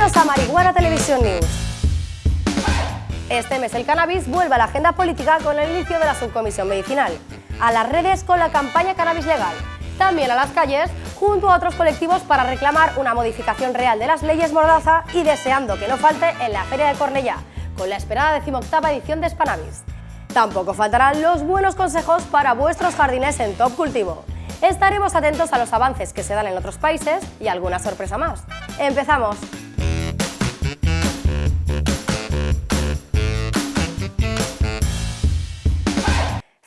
Bienvenidos a Marihuana Televisión News. Este mes el cannabis vuelve a la agenda política con el inicio de la subcomisión medicinal, a las redes con la campaña Cannabis Legal, también a las calles junto a otros colectivos para reclamar una modificación real de las leyes Mordaza y deseando que no falte en la Feria de Cornellá, con la esperada decimoctava edición de Spanabis. Tampoco faltarán los buenos consejos para vuestros jardines en Top Cultivo. Estaremos atentos a los avances que se dan en otros países y alguna sorpresa más. ¡Empezamos!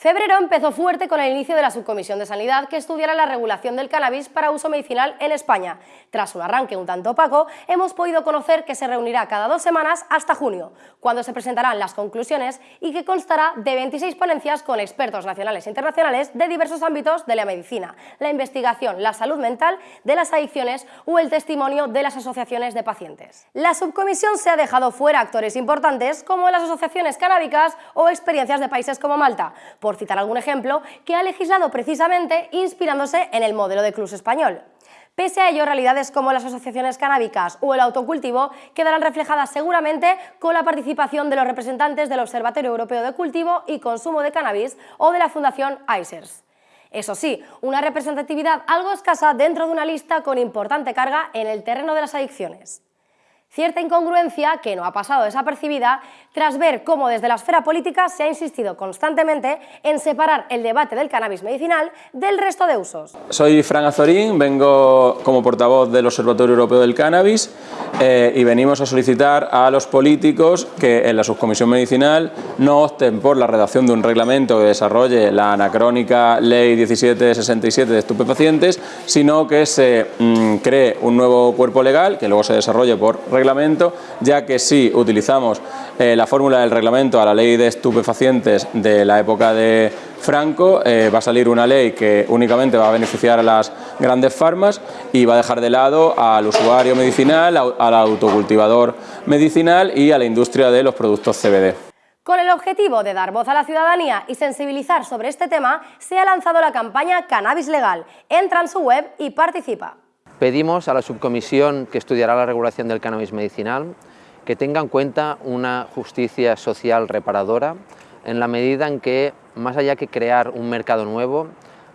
Febrero empezó fuerte con el inicio de la Subcomisión de Sanidad que estudiará la regulación del cannabis para uso medicinal en España. Tras un arranque un tanto opaco, hemos podido conocer que se reunirá cada dos semanas hasta junio, cuando se presentarán las conclusiones y que constará de 26 ponencias con expertos nacionales e internacionales de diversos ámbitos de la medicina, la investigación, la salud mental, de las adicciones o el testimonio de las asociaciones de pacientes. La subcomisión se ha dejado fuera actores importantes como las asociaciones canábicas o experiencias de países como Malta, citar algún ejemplo, que ha legislado precisamente inspirándose en el modelo de Clus español. Pese a ello, realidades como las asociaciones canábicas o el autocultivo quedarán reflejadas seguramente con la participación de los representantes del Observatorio Europeo de Cultivo y Consumo de Cannabis o de la Fundación ICERS. Eso sí, una representatividad algo escasa dentro de una lista con importante carga en el terreno de las adicciones. Cierta incongruencia que no ha pasado desapercibida tras ver cómo desde la esfera política se ha insistido constantemente en separar el debate del cannabis medicinal del resto de usos. Soy Fran Azorín, vengo como portavoz del Observatorio Europeo del Cannabis eh, y venimos a solicitar a los políticos que en la subcomisión medicinal no opten por la redacción de un reglamento que desarrolle la anacrónica Ley 1767 de estupefacientes, sino que se mm, cree un nuevo cuerpo legal que luego se desarrolle por reglamento reglamento, ya que si utilizamos eh, la fórmula del reglamento a la ley de estupefacientes de la época de Franco, eh, va a salir una ley que únicamente va a beneficiar a las grandes farmas y va a dejar de lado al usuario medicinal, al autocultivador medicinal y a la industria de los productos CBD. Con el objetivo de dar voz a la ciudadanía y sensibilizar sobre este tema, se ha lanzado la campaña Cannabis Legal. Entra en su web y participa. Pedimos a la subcomisión que estudiará la regulación del cannabis medicinal que tenga en cuenta una justicia social reparadora en la medida en que, más allá que crear un mercado nuevo,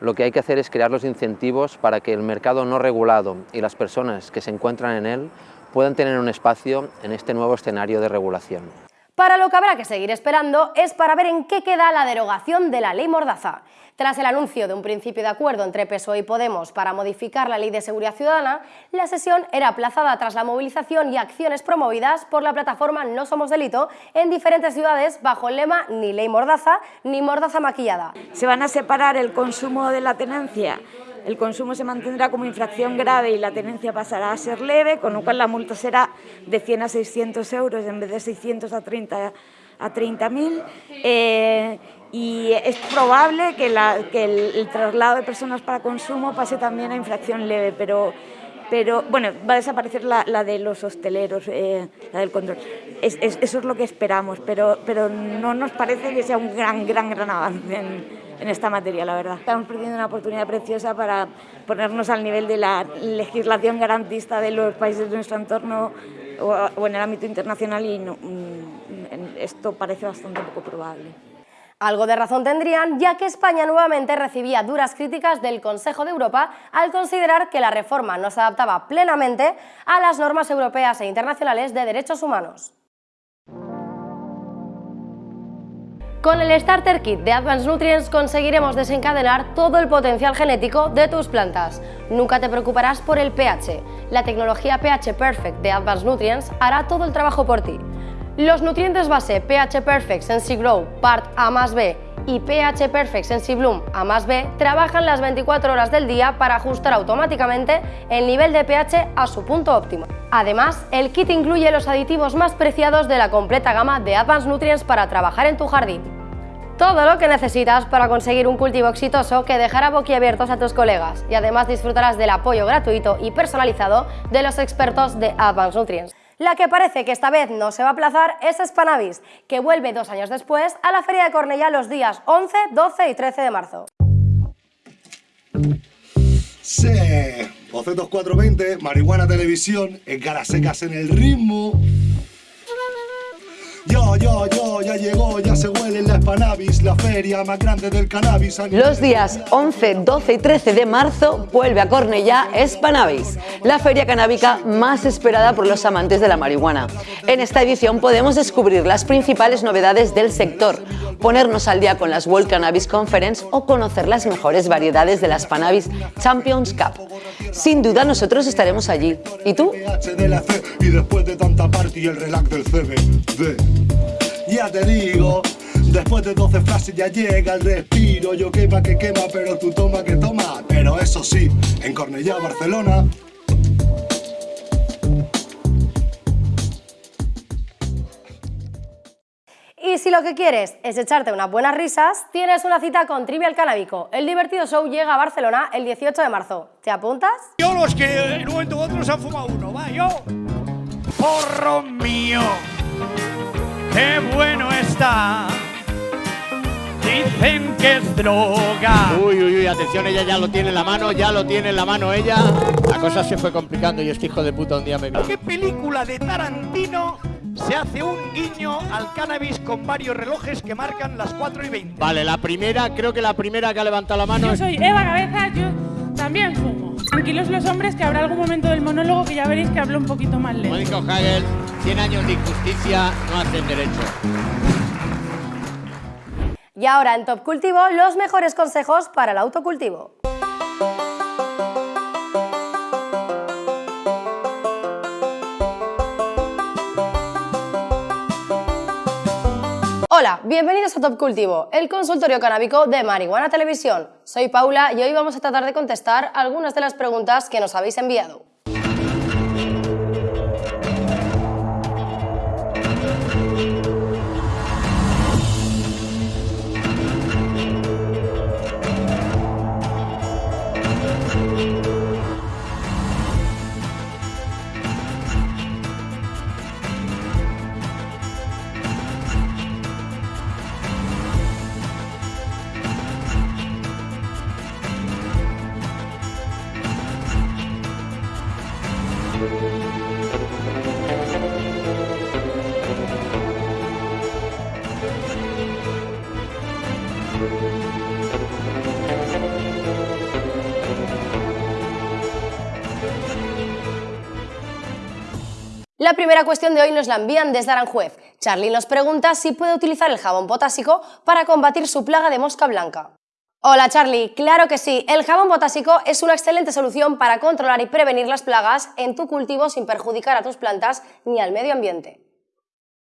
lo que hay que hacer es crear los incentivos para que el mercado no regulado y las personas que se encuentran en él puedan tener un espacio en este nuevo escenario de regulación. Para lo que habrá que seguir esperando es para ver en qué queda la derogación de la ley Mordaza. Tras el anuncio de un principio de acuerdo entre PSOE y Podemos para modificar la Ley de Seguridad Ciudadana, la sesión era aplazada tras la movilización y acciones promovidas por la plataforma No Somos Delito en diferentes ciudades bajo el lema ni ley mordaza ni mordaza maquillada. Se van a separar el consumo de la tenencia el consumo se mantendrá como infracción grave y la tenencia pasará a ser leve, con lo cual la multa será de 100 a 600 euros en vez de 600 a 30 a 30.000 eh, y es probable que, el, traslado de personas para consumo pase también a infracción leve, pero, pero bueno, va a desaparecer la, de los hosteleros, eh, la del control. eso es lo que esperamos, pero, pero no nos parece que sea un gran, gran, gran avance en, en esta materia, la verdad. Estamos perdiendo una oportunidad preciosa para ponernos al nivel de la legislación garantista de los países de nuestro entorno o, en el ámbito internacional y mm, esto parece bastante poco probable. Algo de razón tendrían, ya que España nuevamente recibía duras críticas del Consejo de Europa al considerar que la reforma no se adaptaba plenamente a las normas europeas e internacionales de derechos humanos. Con el Starter Kit de Advanced Nutrients conseguiremos desencadenar todo el potencial genético de tus plantas. Nunca te preocuparás por el pH. La tecnología pH Perfect de Advanced Nutrients hará todo el trabajo por ti. Los nutrientes base pH Perfect Sensi Grow Part A más B y pH Perfect Sensi Bloom A más B trabajan las 24 horas del día para ajustar automáticamente el nivel de pH a su punto óptimo. Además, el kit incluye los aditivos más preciados de la completa gama de Advanced Nutrients para trabajar en tu jardín. Todo lo que necesitas para conseguir un cultivo exitoso que dejará boquiabiertos a tus colegas y además disfrutarás del apoyo gratuito y personalizado de los expertos de Advanced Nutrients. La que parece que esta vez no se va a aplazar es Spanavis, que vuelve dos años después a la Feria de Cornellá los días 11, 12 y 13 de marzo. Sí, Bocetos 420, Marihuana Televisión, en caras secas en el ritmo. Yo, yo, yo, ya llegó, ya se huele la Spanavis, la feria más grande del cannabis. Los días 11, 12 y 13 de marzo vuelve a Cornellá Spanavis, la feria canábica más esperada por los amantes de la marihuana. En esta edición podemos descubrir las principales novedades del sector, ponernos al día con las World Cannabis Conference o conocer las mejores variedades de la Spanavis Champions Cup. Sin duda nosotros estaremos allí. ¿Y tú? Y después de tanta party el relax del CBD. Ya te digo, después de 12 frases ya llega el respiro. Yo quema que quema, pero tú toma que toma. Pero eso sí, en Cornellá, Barcelona. Y si lo que quieres es echarte unas buenas risas, tienes una cita con Trivial Canábico. El divertido show llega a Barcelona el 18 de marzo. ¿Te apuntas? Yo los que en un momento u otro se han fumado uno, va, yo. Porro mío qué bueno está. Dicen que es droga. Uy, uy, uy, atención, ella ya lo tiene en la mano, ya lo tiene en la mano ella. La cosa se fue complicando y este hijo de puta un día me vio. ¿Qué película de Tarantino se hace un guiño al cannabis con varios relojes que marcan las 4 y 20? Vale, la primera, creo que la primera que ha levantado la mano Yo soy Eva Cabeza, yo también fumo. Tranquilos los hombres que habrá algún momento del monólogo que ya veréis que hablo un poquito más lento. Mónico Hagel, 100 años de injusticia no hacen derecho. Y ahora en Top Cultivo, los mejores consejos para el autocultivo. Hola, bienvenidos a Top Cultivo, el consultorio canábico de Marihuana Televisión. Soy Paula y hoy vamos a tratar de contestar algunas de las preguntas que nos habéis enviado. La primera cuestión de hoy nos la envían desde Aranjuez. Charly nos pregunta si puede utilizar el jabón potásico para combatir su plaga de mosca blanca. Hola Charlie, claro que sí, el jabón potásico es una excelente solución para controlar y prevenir las plagas en tu cultivo sin perjudicar a tus plantas ni al medio ambiente.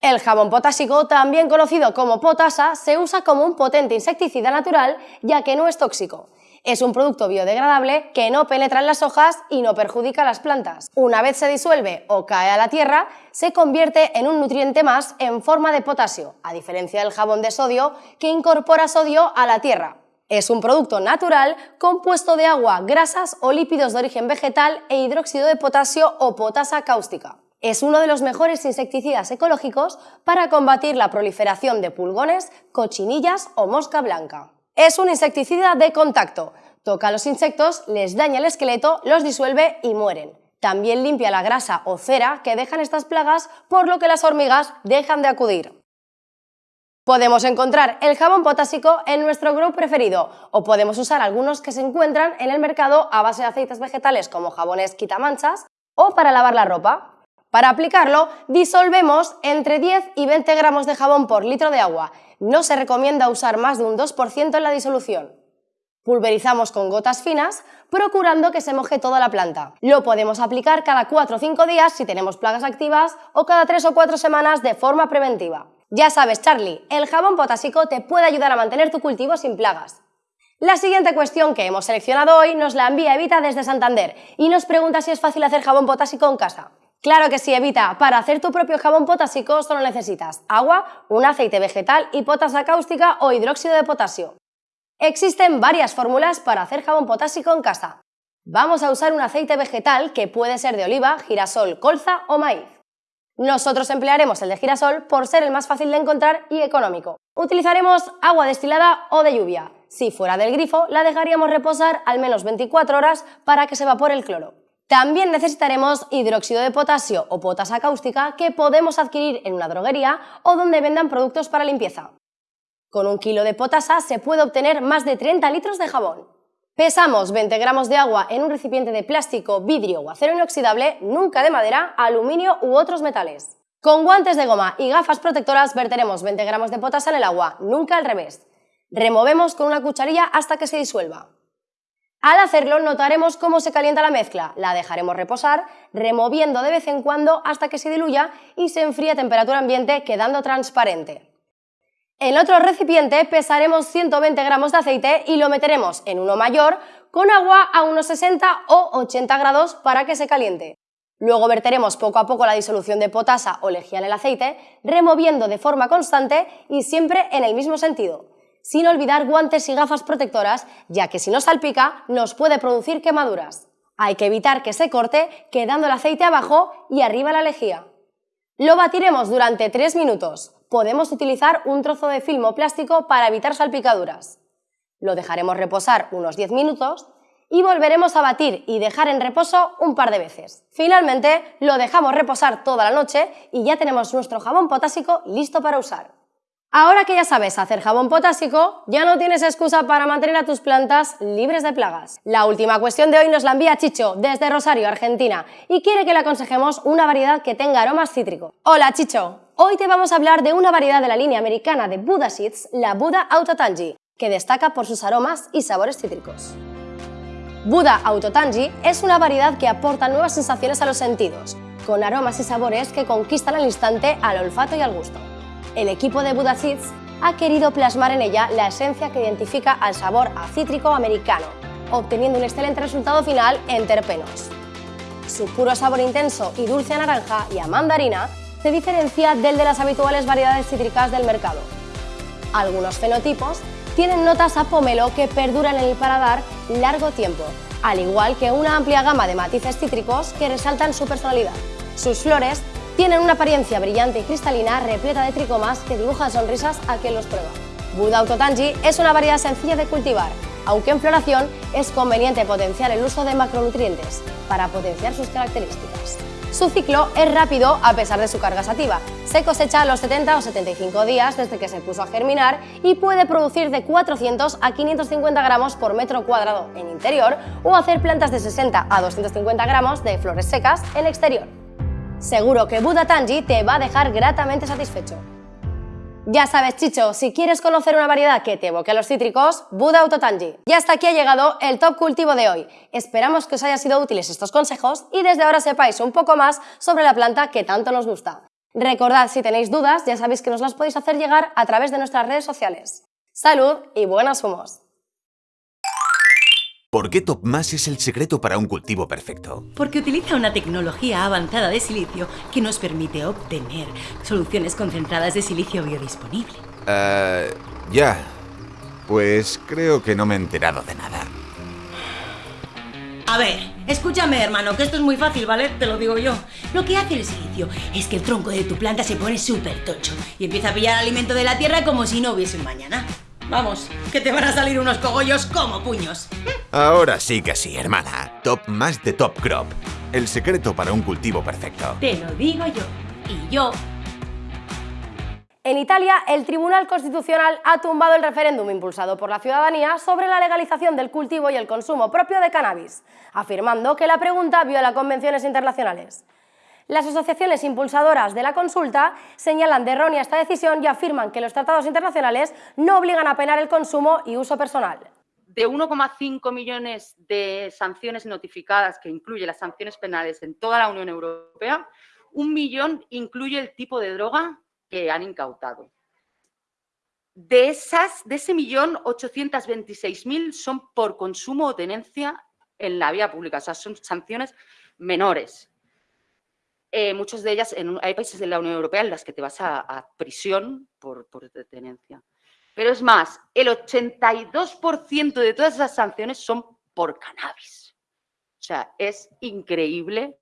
El jabón potásico, también conocido como potasa, se usa como un potente insecticida natural ya que no es tóxico. Es un producto biodegradable que no penetra en las hojas y no perjudica a las plantas. Una vez se disuelve o cae a la tierra, se convierte en un nutriente más en forma de potasio, a diferencia del jabón de sodio que incorpora sodio a la tierra. Es un producto natural compuesto de agua, grasas o lípidos de origen vegetal e hidróxido de potasio o potasa cáustica. Es uno de los mejores insecticidas ecológicos para combatir la proliferación de pulgones, cochinillas o mosca blanca. Es un insecticida de contacto. Toca a los insectos, les daña el esqueleto, los disuelve y mueren. También limpia la grasa o cera que dejan estas plagas, por lo que las hormigas dejan de acudir. Podemos encontrar el jabón potásico en nuestro grupo preferido o podemos usar algunos que se encuentran en el mercado a base de aceites vegetales como jabones quitamanchas o para lavar la ropa. Para aplicarlo, disolvemos entre 10 y 20 gramos de jabón por litro de agua no se recomienda usar más de un 2% en la disolución. Pulverizamos con gotas finas, procurando que se moje toda la planta. Lo podemos aplicar cada 4 o 5 días si tenemos plagas activas o cada 3 o 4 semanas de forma preventiva. Ya sabes, Charlie, el jabón potásico te puede ayudar a mantener tu cultivo sin plagas. La siguiente cuestión que hemos seleccionado hoy nos la envía Evita desde Santander y nos pregunta si es fácil hacer jabón potásico en casa. Claro que sí, Evita. Para hacer tu propio jabón potásico solo necesitas agua, un aceite vegetal y potasa cáustica o hidróxido de potasio. Existen varias fórmulas para hacer jabón potásico en casa. Vamos a usar un aceite vegetal que puede ser de oliva, girasol, colza o maíz. Nosotros emplearemos el de girasol por ser el más fácil de encontrar y económico. Utilizaremos agua destilada o de lluvia. Si fuera del grifo, la dejaríamos reposar al menos 24 horas para que se evapore el cloro. También necesitaremos hidróxido de potasio o potasa cáustica que podemos adquirir en una droguería o donde vendan productos para limpieza. Con un kilo de potasa se puede obtener más de 30 litros de jabón. Pesamos 20 gramos de agua en un recipiente de plástico, vidrio o acero inoxidable, nunca de madera, aluminio u otros metales. Con guantes de goma y gafas protectoras verteremos 20 gramos de potasa en el agua, nunca al revés. Removemos con una cucharilla hasta que se disuelva. Al hacerlo notaremos cómo se calienta la mezcla, la dejaremos reposar, removiendo de vez en cuando hasta que se diluya y se enfríe a temperatura ambiente quedando transparente. En otro recipiente pesaremos 120 gramos de aceite y lo meteremos en uno mayor con agua a unos 60 o 80 grados para que se caliente. Luego verteremos poco a poco la disolución de potasa o lejía en el aceite, removiendo de forma constante y siempre en el mismo sentido sin olvidar guantes y gafas protectoras, ya que si no salpica nos puede producir quemaduras. Hay que evitar que se corte quedando el aceite abajo y arriba la lejía. Lo batiremos durante 3 minutos. Podemos utilizar un trozo de filmo plástico para evitar salpicaduras. Lo dejaremos reposar unos 10 minutos y volveremos a batir y dejar en reposo un par de veces. Finalmente, lo dejamos reposar toda la noche y ya tenemos nuestro jabón potásico listo para usar. Ahora que ya sabes hacer jabón potásico, ya no tienes excusa para mantener a tus plantas libres de plagas. La última cuestión de hoy nos la envía Chicho desde Rosario, Argentina, y quiere que le aconsejemos una variedad que tenga aromas cítricos. Hola Chicho, hoy te vamos a hablar de una variedad de la línea americana de Buddha Seeds, la Buddha Autotangi, que destaca por sus aromas y sabores cítricos. Buddha Autotangi es una variedad que aporta nuevas sensaciones a los sentidos, con aromas y sabores que conquistan al instante al olfato y al gusto el equipo de Seeds ha querido plasmar en ella la esencia que identifica al sabor a cítrico americano, obteniendo un excelente resultado final en terpenos. Su puro sabor intenso y dulce a naranja y a mandarina se diferencia del de las habituales variedades cítricas del mercado. Algunos fenotipos tienen notas a pomelo que perduran en el paladar largo tiempo, al igual que una amplia gama de matices cítricos que resaltan su personalidad. Sus flores tienen una apariencia brillante y cristalina repleta de tricomas que dibujan sonrisas a quien los prueba. Buda Autotangi es una variedad sencilla de cultivar, aunque en floración es conveniente potenciar el uso de macronutrientes para potenciar sus características. Su ciclo es rápido a pesar de su carga sativa. Se cosecha a los 70 o 75 días desde que se puso a germinar y puede producir de 400 a 550 gramos por metro cuadrado en interior o hacer plantas de 60 a 250 gramos de flores secas en exterior. Seguro que Buda Tangi te va a dejar gratamente satisfecho. Ya sabes, Chicho, si quieres conocer una variedad que te evoque a los cítricos, Buda Autotangi. Y hasta aquí ha llegado el top cultivo de hoy. Esperamos que os haya sido útiles estos consejos y desde ahora sepáis un poco más sobre la planta que tanto nos gusta. Recordad, si tenéis dudas, ya sabéis que nos las podéis hacer llegar a través de nuestras redes sociales. ¡Salud y buenas humos! ¿Por qué TopMás es el secreto para un cultivo perfecto? Porque utiliza una tecnología avanzada de silicio que nos permite obtener soluciones concentradas de silicio biodisponible. Eh, ya. Pues creo que no me he enterado de nada. A ver, escúchame hermano, que esto es muy fácil, ¿vale? Te lo digo yo. Lo que hace el silicio es que el tronco de tu planta se pone súper tocho y empieza a pillar alimento de la tierra como si no hubiese un mañana. Vamos, que te van a salir unos cogollos como puños. Ahora sí que sí, hermana. Top más de Top Crop. El secreto para un cultivo perfecto. Te lo digo yo. Y yo en Italia, el Tribunal Constitucional ha tumbado el referéndum impulsado por la ciudadanía sobre la legalización del cultivo y el consumo propio de cannabis, afirmando que la pregunta viola convenciones internacionales. Las asociaciones impulsadoras de la consulta señalan de errónea esta decisión y afirman que los tratados internacionales no obligan a penar el consumo y uso personal. De 1,5 millones de sanciones notificadas, que incluye las sanciones penales en toda la Unión Europea, un millón incluye el tipo de droga que han incautado. De, esas, de ese millón, 826.000 son por consumo o tenencia en la vía pública, o sea, son sanciones menores. Eh, muchas de ellas, hay países de la Unión Europea en las que te vas a, prisión por, por detenencia. Pero es más, el 82% de todas esas sanciones son por cannabis. O sea, es increíble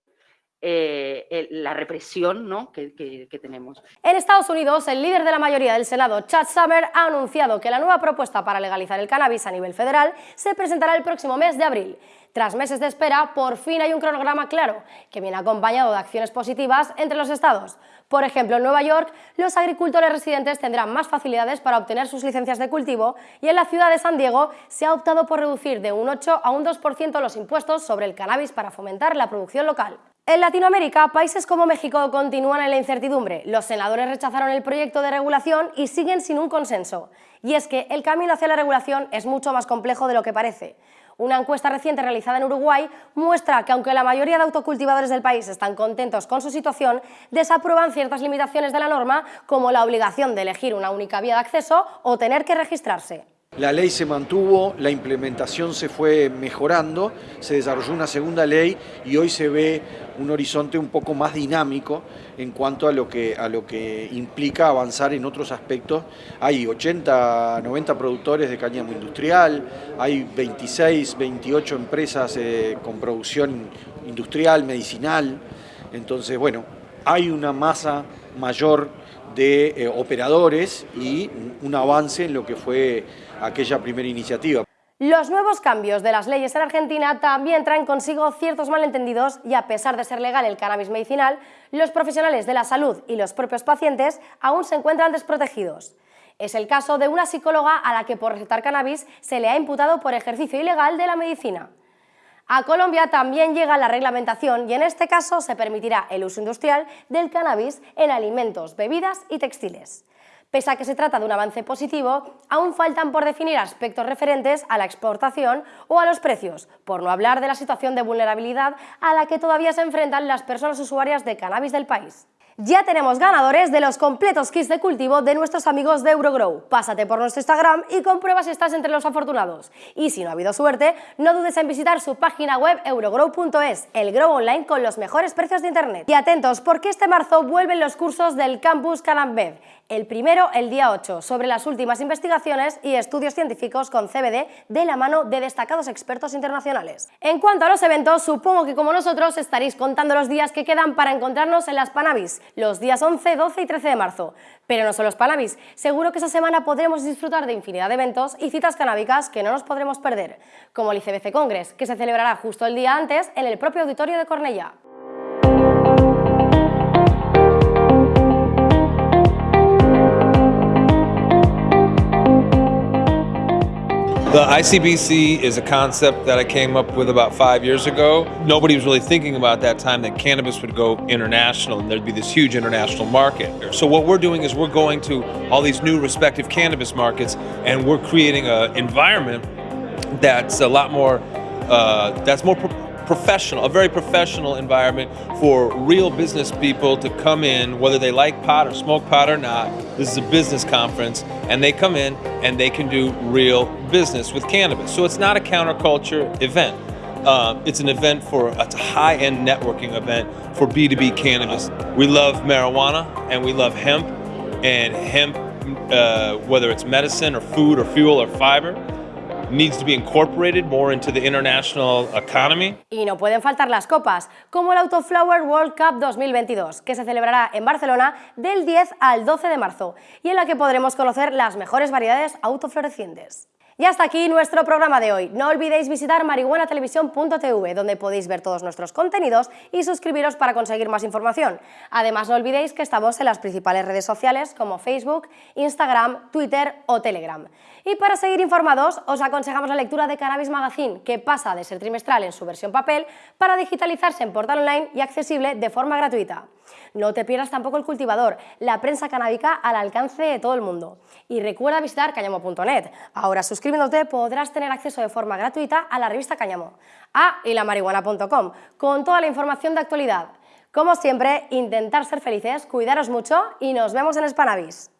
eh, la represión ¿no? que, que, tenemos. En Estados Unidos, el líder de la mayoría del Senado, Chad Summer, ha anunciado que la nueva propuesta para legalizar el cannabis a nivel federal se presentará el próximo mes de abril. Tras meses de espera, por fin hay un cronograma claro, que viene acompañado de acciones positivas entre los estados. Por ejemplo, en Nueva York, los agricultores residentes tendrán más facilidades para obtener sus licencias de cultivo y en la ciudad de San Diego se ha optado por reducir de un 8 a un 2% los impuestos sobre el cannabis para fomentar la producción local. En Latinoamérica, países como México continúan en la incertidumbre. Los senadores rechazaron el proyecto de regulación y siguen sin un consenso. Y es que el camino hacia la regulación es mucho más complejo de lo que parece. Una encuesta reciente realizada en Uruguay muestra que aunque la mayoría de autocultivadores del país están contentos con su situación, desaprueban ciertas limitaciones de la norma como la obligación de elegir una única vía de acceso o tener que registrarse. La ley se mantuvo, la implementación se fue mejorando, se desarrolló una segunda ley y hoy se ve un horizonte un poco más dinámico en cuanto a lo que, a lo que implica avanzar en otros aspectos. Hay 80, 90 productores de cáñamo industrial, hay 26, 28 empresas eh, con producción industrial, medicinal, entonces bueno, hay una masa mayor de eh, operadores y un avance en lo que fue aquella primera iniciativa. Los nuevos cambios de las leyes en Argentina también traen consigo ciertos malentendidos y a pesar de ser legal el cannabis medicinal, los profesionales de la salud y los propios pacientes aún se encuentran desprotegidos. Es el caso de una psicóloga a la que por recetar cannabis se le ha imputado por ejercicio ilegal de la medicina. A Colombia también llega la reglamentación y en este caso se permitirá el uso industrial del cannabis en alimentos, bebidas y textiles. Pese a que se trata de un avance positivo, aún faltan por definir aspectos referentes a la exportación o a los precios, por no hablar de la situación de vulnerabilidad a la que todavía se enfrentan las personas usuarias de cannabis del país. Ya tenemos ganadores de los completos kits de cultivo de nuestros amigos de Eurogrow. Pásate por nuestro Instagram y comprueba si estás entre los afortunados. Y si no ha habido suerte, no dudes en visitar su página web eurogrow.es, el grow online con los mejores precios de internet. Y atentos, porque este marzo vuelven los cursos del Campus Canambed. El primero, el día 8, sobre las últimas investigaciones y estudios científicos con CBD de la mano de destacados expertos internacionales. En cuanto a los eventos, supongo que como nosotros estaréis contando los días que quedan para encontrarnos en las Panavis, los días 11, 12 y 13 de marzo. Pero no solo los Panavis, seguro que esa semana podremos disfrutar de infinidad de eventos y citas canábicas que no nos podremos perder, como el ICBC Congress, que se celebrará justo el día antes en el propio auditorio de Cornellá. The ICBC is a concept that I came up with about five years ago. Nobody was really thinking about that time that cannabis would go international and there'd be this huge international market. So what we're doing is we're going to all these new respective cannabis markets and we're creating an environment that's a lot more, uh, that's more professional, a very professional environment for real business people to come in, whether they like pot or smoke pot or not. This is a business conference, and they come in and they can do real business with cannabis. So it's not a counterculture event. Uh, it's an event for a high-end networking event for B2B cannabis. We love marijuana and we love hemp, and hemp, uh, whether it's medicine or food or fuel or fiber, needs to be incorporated more into the international economy. Y no pueden faltar las copas, como el Autoflower World Cup 2022, que se celebrará en Barcelona del 10 al 12 de marzo y en la que podremos conocer las mejores variedades autoflorecientes. Y hasta aquí nuestro programa de hoy. No olvidéis visitar marihuanatelevisión.tv, donde podéis ver todos nuestros contenidos y suscribiros para conseguir más información. Además, no olvidéis que estamos en las principales redes sociales como Facebook, Instagram, Twitter o Telegram. Y para seguir informados, os aconsejamos la lectura de Cannabis Magazine, que pasa de ser trimestral en su versión papel para digitalizarse en portal online y accesible de forma gratuita. No te pierdas tampoco el cultivador, la prensa canábica al alcance de todo el mundo. Y recuerda visitar cañamo.net. Ahora suscribiéndote podrás tener acceso de forma gratuita a la revista Cañamo. Ah, y la marihuana.com, con toda la información de actualidad. Como siempre, intentar ser felices, cuidaros mucho y nos vemos en Spanavis.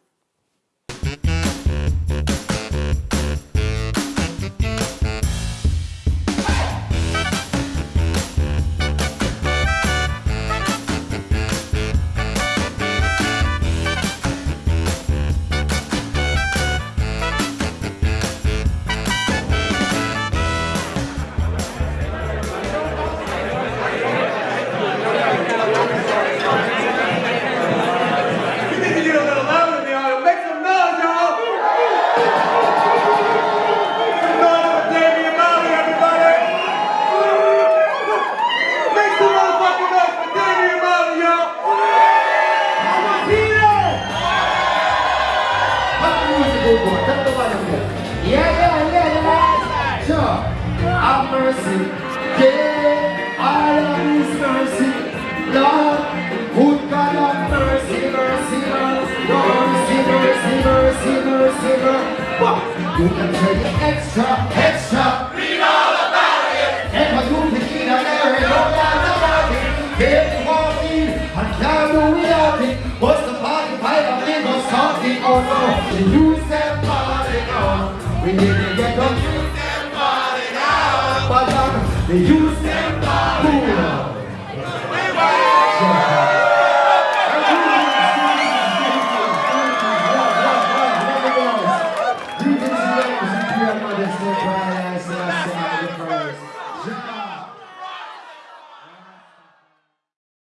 You can take extra.